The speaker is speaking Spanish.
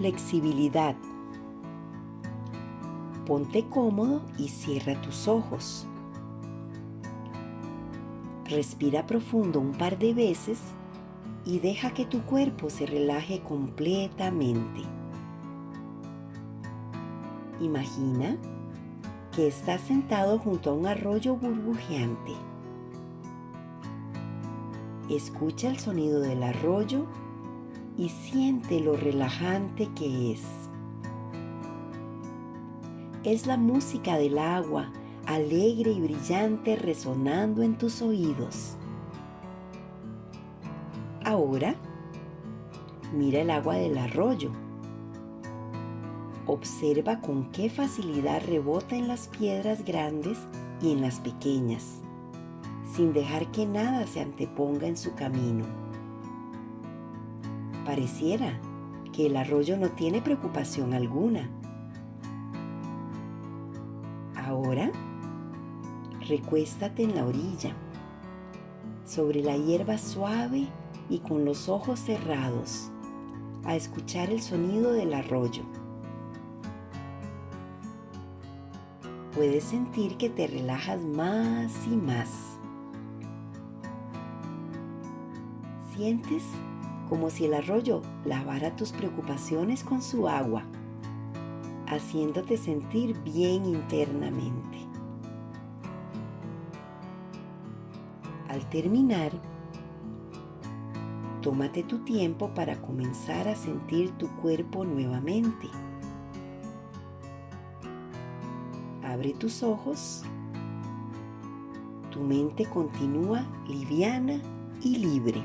flexibilidad. Ponte cómodo y cierra tus ojos. Respira profundo un par de veces y deja que tu cuerpo se relaje completamente. Imagina que estás sentado junto a un arroyo burbujeante. Escucha el sonido del arroyo y siente lo relajante que es. Es la música del agua, alegre y brillante resonando en tus oídos. Ahora, mira el agua del arroyo. Observa con qué facilidad rebota en las piedras grandes y en las pequeñas, sin dejar que nada se anteponga en su camino. Pareciera que el arroyo no tiene preocupación alguna. Ahora, recuéstate en la orilla, sobre la hierba suave y con los ojos cerrados, a escuchar el sonido del arroyo. Puedes sentir que te relajas más y más. Sientes como si el arroyo lavara tus preocupaciones con su agua, haciéndote sentir bien internamente. Al terminar, tómate tu tiempo para comenzar a sentir tu cuerpo nuevamente. Abre tus ojos. Tu mente continúa liviana y libre.